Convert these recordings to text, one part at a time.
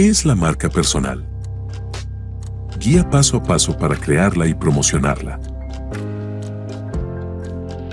¿Qué es la marca personal? Guía paso a paso para crearla y promocionarla.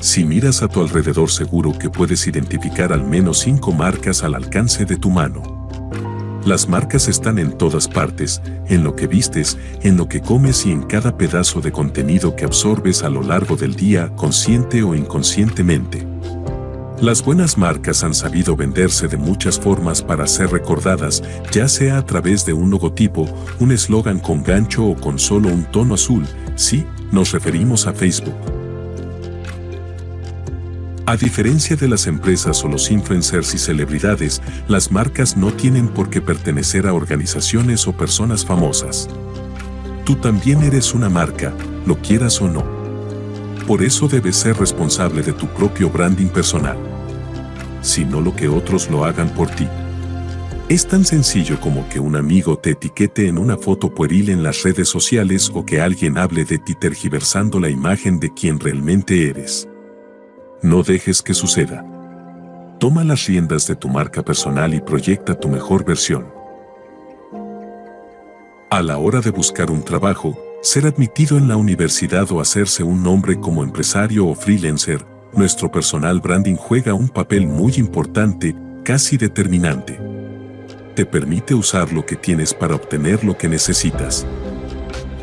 Si miras a tu alrededor seguro que puedes identificar al menos 5 marcas al alcance de tu mano. Las marcas están en todas partes, en lo que vistes, en lo que comes y en cada pedazo de contenido que absorbes a lo largo del día, consciente o inconscientemente. Las buenas marcas han sabido venderse de muchas formas para ser recordadas, ya sea a través de un logotipo, un eslogan con gancho o con solo un tono azul, sí, nos referimos a Facebook. A diferencia de las empresas o los influencers y celebridades, las marcas no tienen por qué pertenecer a organizaciones o personas famosas. Tú también eres una marca, lo quieras o no. Por eso debes ser responsable de tu propio branding personal. Sino lo que otros lo hagan por ti. Es tan sencillo como que un amigo te etiquete en una foto pueril en las redes sociales o que alguien hable de ti tergiversando la imagen de quien realmente eres. No dejes que suceda. Toma las riendas de tu marca personal y proyecta tu mejor versión. A la hora de buscar un trabajo, ser admitido en la universidad o hacerse un nombre como empresario o freelancer, nuestro personal branding juega un papel muy importante, casi determinante. Te permite usar lo que tienes para obtener lo que necesitas.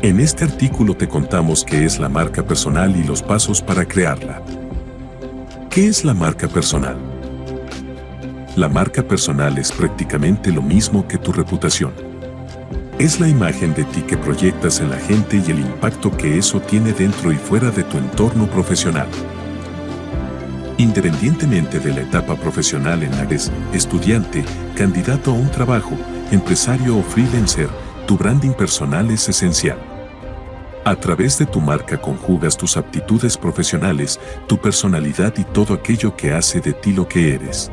En este artículo te contamos qué es la marca personal y los pasos para crearla. ¿Qué es la marca personal? La marca personal es prácticamente lo mismo que tu reputación. Es la imagen de ti que proyectas en la gente y el impacto que eso tiene dentro y fuera de tu entorno profesional. Independientemente de la etapa profesional en la que eres estudiante, candidato a un trabajo, empresario o freelancer, tu branding personal es esencial. A través de tu marca conjugas tus aptitudes profesionales, tu personalidad y todo aquello que hace de ti lo que eres.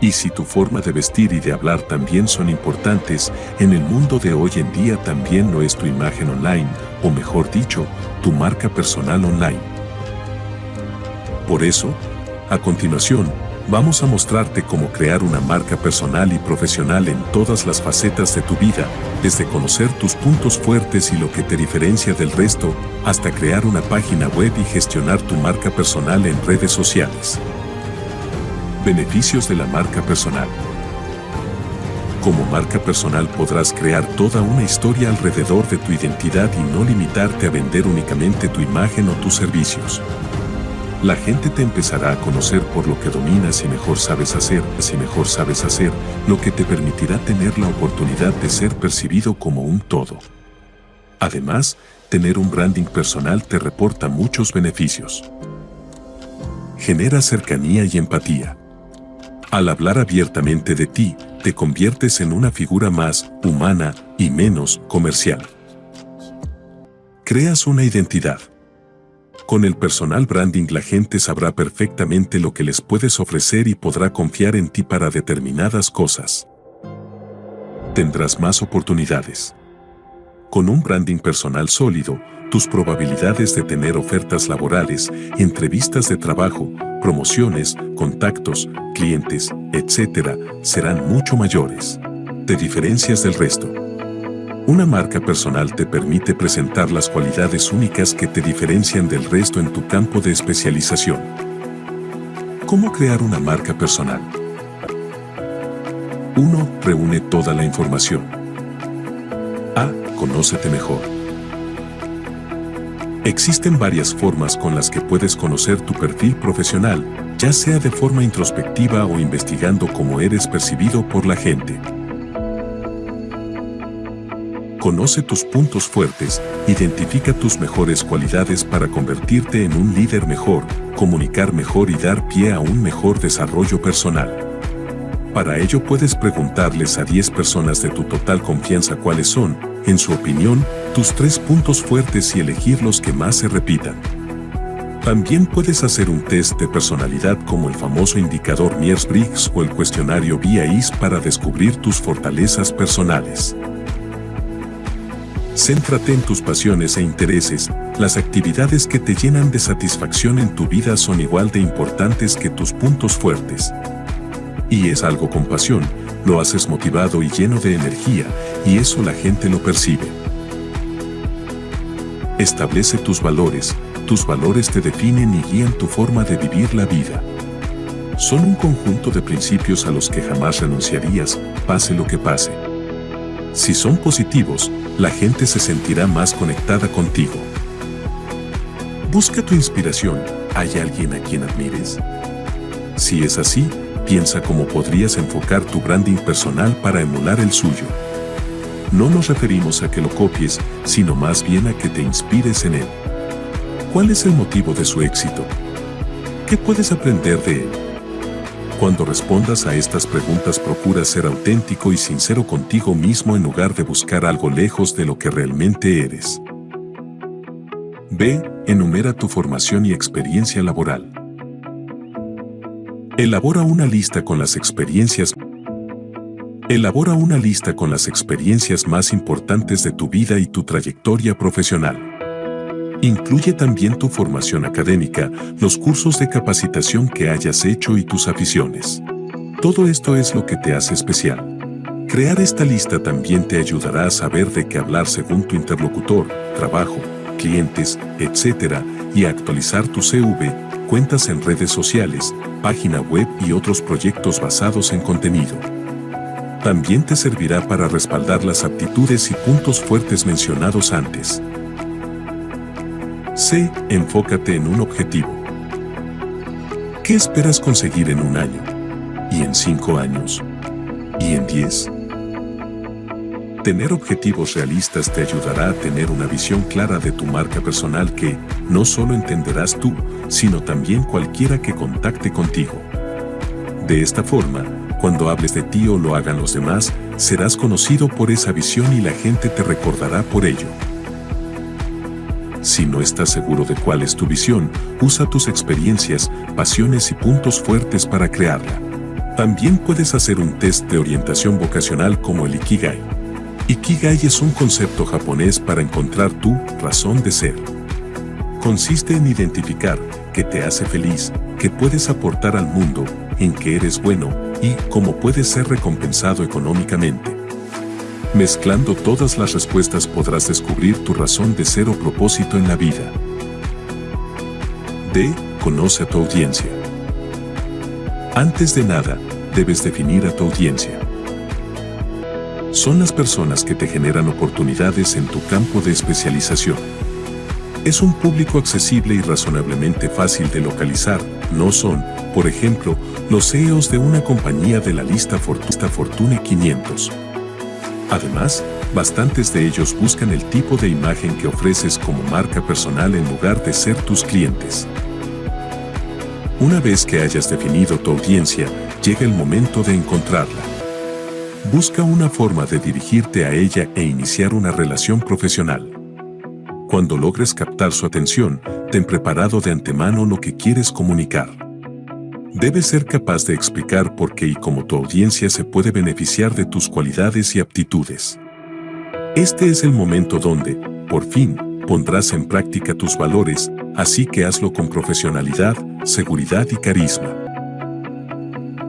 Y si tu forma de vestir y de hablar también son importantes, en el mundo de hoy en día también no es tu imagen online, o mejor dicho, tu marca personal online. Por eso, a continuación, vamos a mostrarte cómo crear una marca personal y profesional en todas las facetas de tu vida, desde conocer tus puntos fuertes y lo que te diferencia del resto, hasta crear una página web y gestionar tu marca personal en redes sociales. Beneficios de la marca personal. Como marca personal podrás crear toda una historia alrededor de tu identidad y no limitarte a vender únicamente tu imagen o tus servicios. La gente te empezará a conocer por lo que dominas y mejor sabes hacer, si mejor sabes hacer, lo que te permitirá tener la oportunidad de ser percibido como un todo. Además, tener un branding personal te reporta muchos beneficios. Genera cercanía y empatía. Al hablar abiertamente de ti, te conviertes en una figura más humana y menos comercial. Creas una identidad. Con el personal branding la gente sabrá perfectamente lo que les puedes ofrecer y podrá confiar en ti para determinadas cosas. Tendrás más oportunidades. Con un branding personal sólido, tus probabilidades de tener ofertas laborales, entrevistas de trabajo, promociones, contactos, clientes, etc., serán mucho mayores. Te diferencias del resto. Una marca personal te permite presentar las cualidades únicas que te diferencian del resto en tu campo de especialización. ¿Cómo crear una marca personal? 1. Reúne toda la información. A. Conócete mejor. Existen varias formas con las que puedes conocer tu perfil profesional, ya sea de forma introspectiva o investigando cómo eres percibido por la gente. Conoce tus puntos fuertes, identifica tus mejores cualidades para convertirte en un líder mejor, comunicar mejor y dar pie a un mejor desarrollo personal. Para ello puedes preguntarles a 10 personas de tu total confianza cuáles son, en su opinión, tus tres puntos fuertes y elegir los que más se repitan. También puedes hacer un test de personalidad como el famoso indicador Myers-Briggs o el cuestionario VIAIS para descubrir tus fortalezas personales. Céntrate en tus pasiones e intereses, las actividades que te llenan de satisfacción en tu vida son igual de importantes que tus puntos fuertes. Y es algo con pasión, lo haces motivado y lleno de energía, y eso la gente lo percibe. Establece tus valores, tus valores te definen y guían tu forma de vivir la vida. Son un conjunto de principios a los que jamás renunciarías, pase lo que pase. Si son positivos, la gente se sentirá más conectada contigo. Busca tu inspiración. ¿Hay alguien a quien admires? Si es así, piensa cómo podrías enfocar tu branding personal para emular el suyo. No nos referimos a que lo copies, sino más bien a que te inspires en él. ¿Cuál es el motivo de su éxito? ¿Qué puedes aprender de él? Cuando respondas a estas preguntas procura ser auténtico y sincero contigo mismo en lugar de buscar algo lejos de lo que realmente eres. B. Enumera tu formación y experiencia laboral. Elabora una lista con las experiencias Elabora una lista con las experiencias más importantes de tu vida y tu trayectoria profesional. Incluye también tu formación académica, los cursos de capacitación que hayas hecho y tus aficiones. Todo esto es lo que te hace especial. Crear esta lista también te ayudará a saber de qué hablar según tu interlocutor, trabajo, clientes, etc. y a actualizar tu CV, cuentas en redes sociales, página web y otros proyectos basados en contenido. También te servirá para respaldar las aptitudes y puntos fuertes mencionados antes. C. Enfócate en un objetivo. ¿Qué esperas conseguir en un año? ¿Y en cinco años? ¿Y en diez? Tener objetivos realistas te ayudará a tener una visión clara de tu marca personal que no solo entenderás tú, sino también cualquiera que contacte contigo. De esta forma, cuando hables de ti o lo hagan los demás, serás conocido por esa visión y la gente te recordará por ello. Si no estás seguro de cuál es tu visión, usa tus experiencias, pasiones y puntos fuertes para crearla. También puedes hacer un test de orientación vocacional como el Ikigai. Ikigai es un concepto japonés para encontrar tu razón de ser. Consiste en identificar qué te hace feliz, qué puedes aportar al mundo, en qué eres bueno y cómo puedes ser recompensado económicamente. Mezclando todas las respuestas podrás descubrir tu razón de ser o propósito en la vida. D. Conoce a tu audiencia. Antes de nada, debes definir a tu audiencia. Son las personas que te generan oportunidades en tu campo de especialización. Es un público accesible y razonablemente fácil de localizar, no son, por ejemplo, los CEOs de una compañía de la lista Fortune 500. Además, bastantes de ellos buscan el tipo de imagen que ofreces como marca personal en lugar de ser tus clientes. Una vez que hayas definido tu audiencia, llega el momento de encontrarla. Busca una forma de dirigirte a ella e iniciar una relación profesional. Cuando logres captar su atención, ten preparado de antemano lo que quieres comunicar. Debes ser capaz de explicar por qué y cómo tu audiencia se puede beneficiar de tus cualidades y aptitudes. Este es el momento donde, por fin, pondrás en práctica tus valores, así que hazlo con profesionalidad, seguridad y carisma.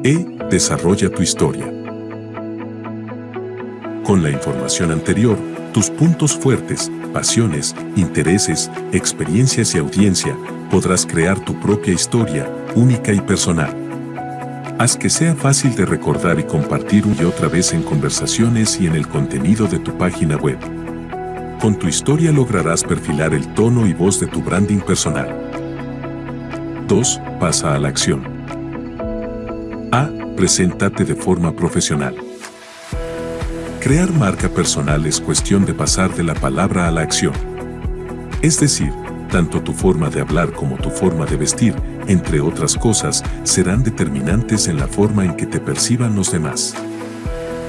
E. Desarrolla tu historia. Con la información anterior, tus puntos fuertes, pasiones, intereses, experiencias y audiencia, podrás crear tu propia historia, única y personal. Haz que sea fácil de recordar y compartir una y otra vez en conversaciones y en el contenido de tu página web. Con tu historia lograrás perfilar el tono y voz de tu branding personal. 2. Pasa a la acción. A. Preséntate de forma profesional. Crear marca personal es cuestión de pasar de la palabra a la acción. Es decir, tanto tu forma de hablar como tu forma de vestir, entre otras cosas, serán determinantes en la forma en que te perciban los demás.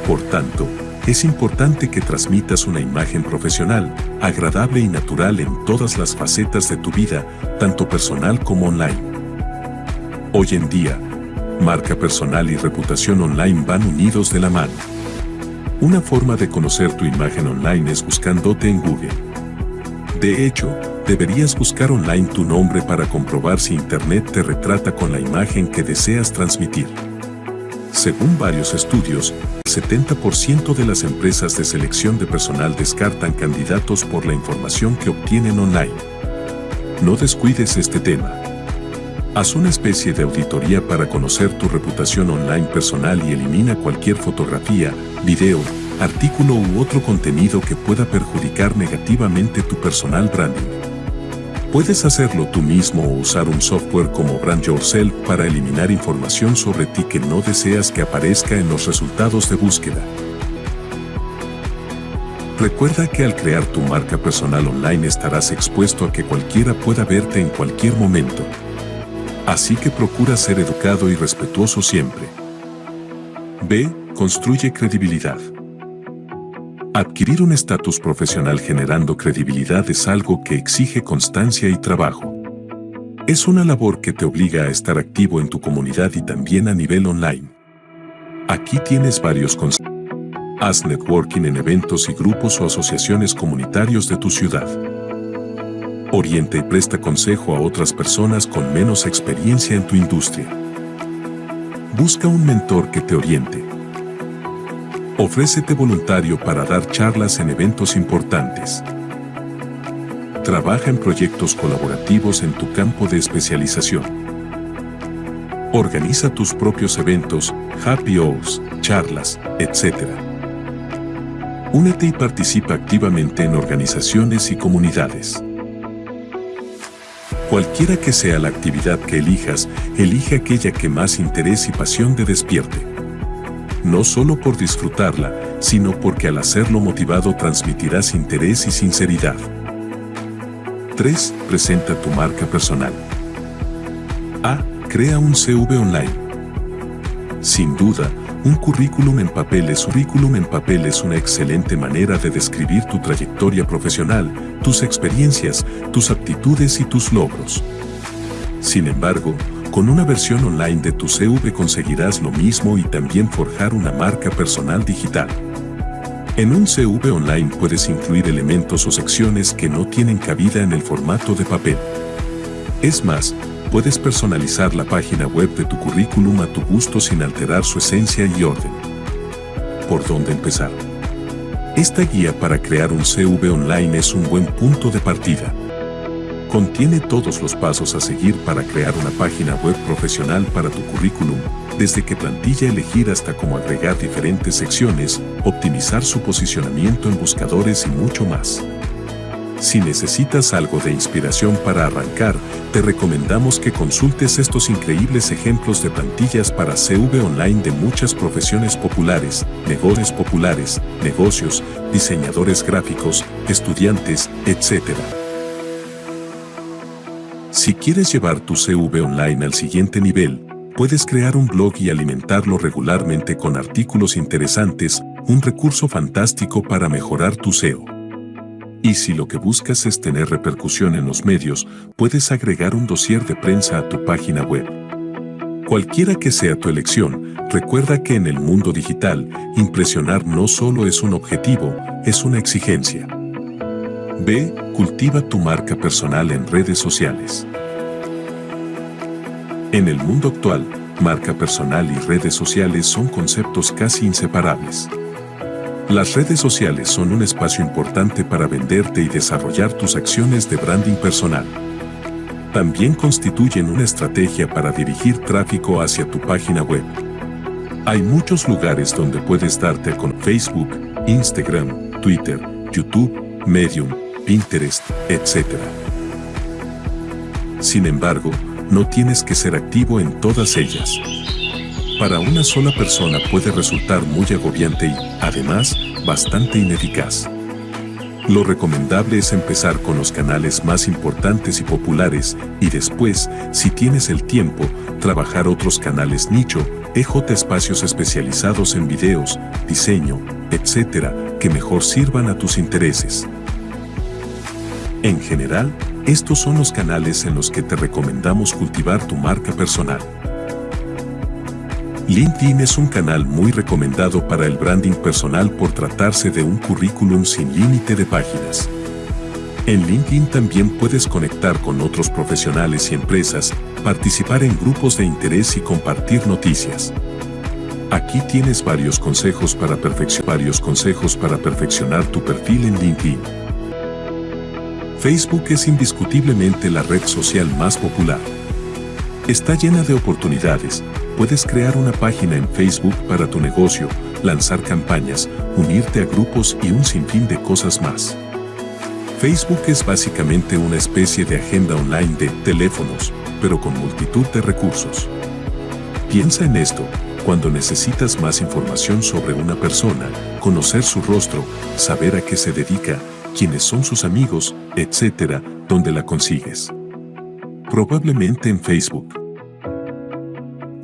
Por tanto, es importante que transmitas una imagen profesional, agradable y natural en todas las facetas de tu vida, tanto personal como online. Hoy en día, marca personal y reputación online van unidos de la mano. Una forma de conocer tu imagen online es buscándote en Google. De hecho, deberías buscar online tu nombre para comprobar si Internet te retrata con la imagen que deseas transmitir. Según varios estudios, el 70% de las empresas de selección de personal descartan candidatos por la información que obtienen online. No descuides este tema. Haz una especie de auditoría para conocer tu reputación online personal y elimina cualquier fotografía, video, artículo u otro contenido que pueda perjudicar negativamente tu personal branding. Puedes hacerlo tú mismo o usar un software como Brand Yourself para eliminar información sobre ti que no deseas que aparezca en los resultados de búsqueda. Recuerda que al crear tu marca personal online estarás expuesto a que cualquiera pueda verte en cualquier momento. Así que procura ser educado y respetuoso siempre. B. Construye credibilidad. Adquirir un estatus profesional generando credibilidad es algo que exige constancia y trabajo. Es una labor que te obliga a estar activo en tu comunidad y también a nivel online. Aquí tienes varios consejos. Haz networking en eventos y grupos o asociaciones comunitarios de tu ciudad orienta y presta consejo a otras personas con menos experiencia en tu industria. Busca un mentor que te oriente. Ofrécete voluntario para dar charlas en eventos importantes. Trabaja en proyectos colaborativos en tu campo de especialización. Organiza tus propios eventos, happy hours, charlas, etc. Únete y participa activamente en organizaciones y comunidades. Cualquiera que sea la actividad que elijas, elige aquella que más interés y pasión te despierte. No solo por disfrutarla, sino porque al hacerlo motivado transmitirás interés y sinceridad. 3. Presenta tu marca personal. A. Crea un CV online. Sin duda, un currículum en papel es currículum en papel es una excelente manera de describir tu trayectoria profesional, tus experiencias, tus aptitudes y tus logros. Sin embargo, con una versión online de tu CV conseguirás lo mismo y también forjar una marca personal digital. En un CV online puedes incluir elementos o secciones que no tienen cabida en el formato de papel. Es más, puedes personalizar la página web de tu currículum a tu gusto sin alterar su esencia y orden. ¿Por dónde empezar? Esta guía para crear un CV online es un buen punto de partida. Contiene todos los pasos a seguir para crear una página web profesional para tu currículum, desde qué plantilla elegir hasta cómo agregar diferentes secciones, optimizar su posicionamiento en buscadores y mucho más. Si necesitas algo de inspiración para arrancar, te recomendamos que consultes estos increíbles ejemplos de plantillas para CV online de muchas profesiones populares, negocios populares, negocios, diseñadores gráficos, estudiantes, etc. Si quieres llevar tu CV online al siguiente nivel, puedes crear un blog y alimentarlo regularmente con artículos interesantes, un recurso fantástico para mejorar tu SEO. Y si lo que buscas es tener repercusión en los medios, puedes agregar un dossier de prensa a tu página web. Cualquiera que sea tu elección, recuerda que en el mundo digital, impresionar no solo es un objetivo, es una exigencia. B. Cultiva tu marca personal en redes sociales. En el mundo actual, marca personal y redes sociales son conceptos casi inseparables. Las redes sociales son un espacio importante para venderte y desarrollar tus acciones de branding personal. También constituyen una estrategia para dirigir tráfico hacia tu página web. Hay muchos lugares donde puedes darte con Facebook, Instagram, Twitter, YouTube, Medium, Pinterest, etc. Sin embargo, no tienes que ser activo en todas ellas para una sola persona puede resultar muy agobiante y, además, bastante ineficaz. Lo recomendable es empezar con los canales más importantes y populares y después, si tienes el tiempo, trabajar otros canales nicho, EJ espacios especializados en videos, diseño, etc., que mejor sirvan a tus intereses. En general, estos son los canales en los que te recomendamos cultivar tu marca personal. LinkedIn es un canal muy recomendado para el branding personal por tratarse de un currículum sin límite de páginas. En LinkedIn también puedes conectar con otros profesionales y empresas, participar en grupos de interés y compartir noticias. Aquí tienes varios consejos para, varios consejos para perfeccionar tu perfil en LinkedIn. Facebook es indiscutiblemente la red social más popular. Está llena de oportunidades. Puedes crear una página en Facebook para tu negocio, lanzar campañas, unirte a grupos y un sinfín de cosas más. Facebook es básicamente una especie de agenda online de teléfonos, pero con multitud de recursos. Piensa en esto, cuando necesitas más información sobre una persona, conocer su rostro, saber a qué se dedica, quiénes son sus amigos, etc., ¿dónde la consigues? Probablemente en Facebook.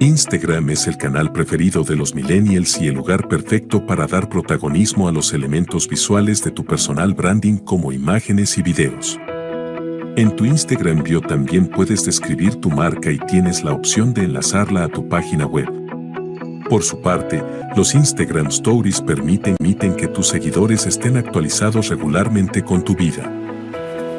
Instagram es el canal preferido de los millennials y el lugar perfecto para dar protagonismo a los elementos visuales de tu personal branding como imágenes y videos. En tu Instagram bio también puedes describir tu marca y tienes la opción de enlazarla a tu página web. Por su parte, los Instagram Stories permiten, permiten que tus seguidores estén actualizados regularmente con tu vida.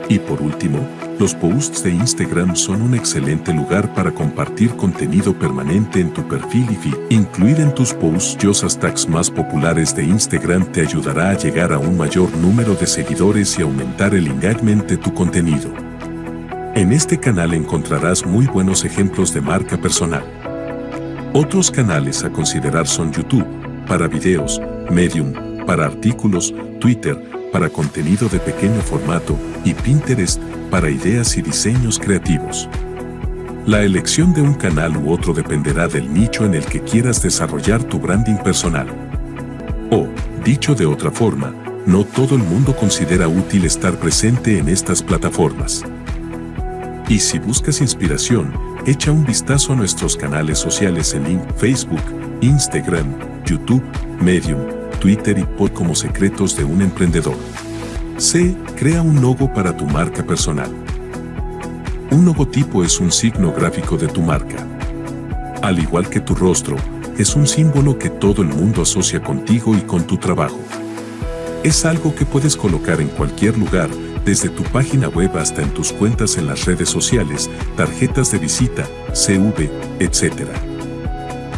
Y por último, los posts de Instagram son un excelente lugar para compartir contenido permanente en tu perfil y feed. Incluir en tus posts los hashtags más populares de Instagram te ayudará a llegar a un mayor número de seguidores y aumentar el engagement de tu contenido. En este canal encontrarás muy buenos ejemplos de marca personal. Otros canales a considerar son YouTube, para videos, Medium, para artículos, Twitter, para contenido de pequeño formato, y Pinterest, para ideas y diseños creativos. La elección de un canal u otro dependerá del nicho en el que quieras desarrollar tu branding personal. O, dicho de otra forma, no todo el mundo considera útil estar presente en estas plataformas. Y si buscas inspiración, echa un vistazo a nuestros canales sociales en Facebook, Instagram, YouTube, Medium, Twitter y Pod como secretos de un emprendedor. C. Crea un logo para tu marca personal. Un logotipo es un signo gráfico de tu marca. Al igual que tu rostro, es un símbolo que todo el mundo asocia contigo y con tu trabajo. Es algo que puedes colocar en cualquier lugar, desde tu página web hasta en tus cuentas en las redes sociales, tarjetas de visita, CV, etc.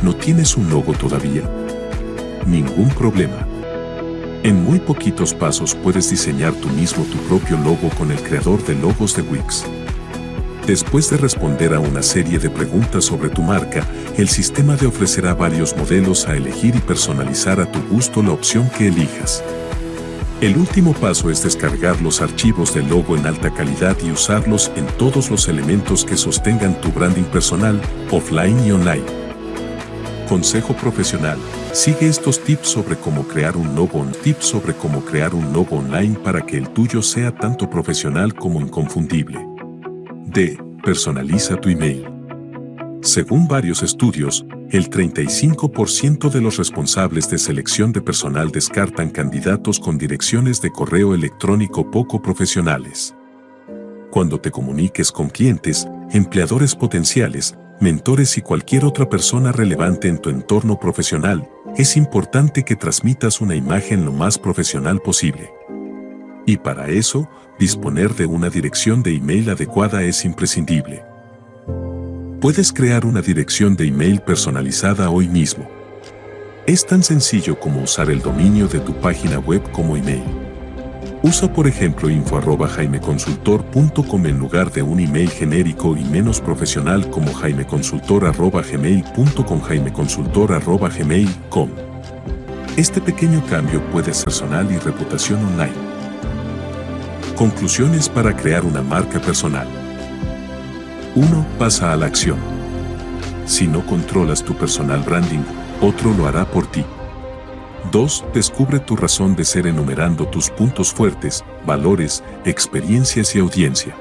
¿No tienes un logo todavía? Ningún problema. En muy poquitos pasos puedes diseñar tú mismo tu propio logo con el creador de logos de Wix. Después de responder a una serie de preguntas sobre tu marca, el sistema te ofrecerá varios modelos a elegir y personalizar a tu gusto la opción que elijas. El último paso es descargar los archivos del logo en alta calidad y usarlos en todos los elementos que sostengan tu branding personal, offline y online. Consejo profesional. Sigue estos tips sobre cómo crear un logo, tips sobre cómo crear un logo online para que el tuyo sea tanto profesional como inconfundible. D. Personaliza tu email. Según varios estudios, el 35% de los responsables de selección de personal descartan candidatos con direcciones de correo electrónico poco profesionales. Cuando te comuniques con clientes, empleadores potenciales, mentores y cualquier otra persona relevante en tu entorno profesional, es importante que transmitas una imagen lo más profesional posible. Y para eso, disponer de una dirección de email adecuada es imprescindible. Puedes crear una dirección de email personalizada hoy mismo. Es tan sencillo como usar el dominio de tu página web como email. Usa por ejemplo info.jaimeconsultor.com en lugar de un email genérico y menos profesional como jaimeconsultor.gmail.com jaimeconsultor.gmail.com Este pequeño cambio puede ser personal y reputación online. Conclusiones para crear una marca personal. 1. Pasa a la acción. Si no controlas tu personal branding, otro lo hará por ti. 2. Descubre tu razón de ser enumerando tus puntos fuertes, valores, experiencias y audiencia.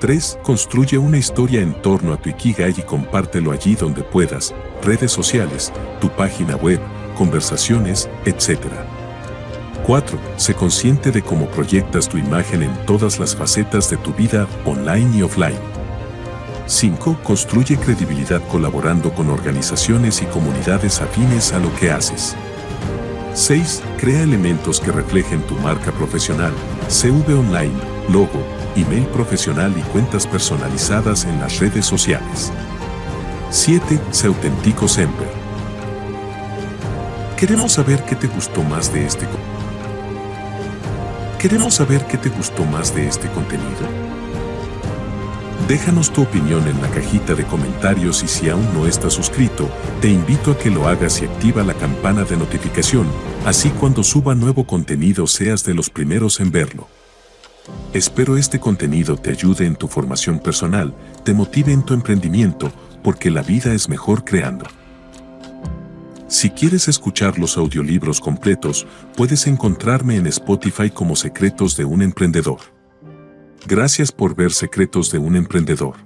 3. Construye una historia en torno a tu Ikigai y compártelo allí donde puedas, redes sociales, tu página web, conversaciones, etc. 4. Sé consciente de cómo proyectas tu imagen en todas las facetas de tu vida, online y offline. 5. Construye credibilidad colaborando con organizaciones y comunidades afines a lo que haces. 6. Crea elementos que reflejen tu marca profesional, CV online, logo, email profesional y cuentas personalizadas en las redes sociales. 7. Sé auténtico siempre. Queremos saber qué te gustó más de este Queremos saber qué te gustó más de este contenido. Déjanos tu opinión en la cajita de comentarios y si aún no estás suscrito, te invito a que lo hagas y activa la campana de notificación, así cuando suba nuevo contenido seas de los primeros en verlo. Espero este contenido te ayude en tu formación personal, te motive en tu emprendimiento, porque la vida es mejor creando. Si quieres escuchar los audiolibros completos, puedes encontrarme en Spotify como Secretos de un Emprendedor. Gracias por ver Secretos de un Emprendedor.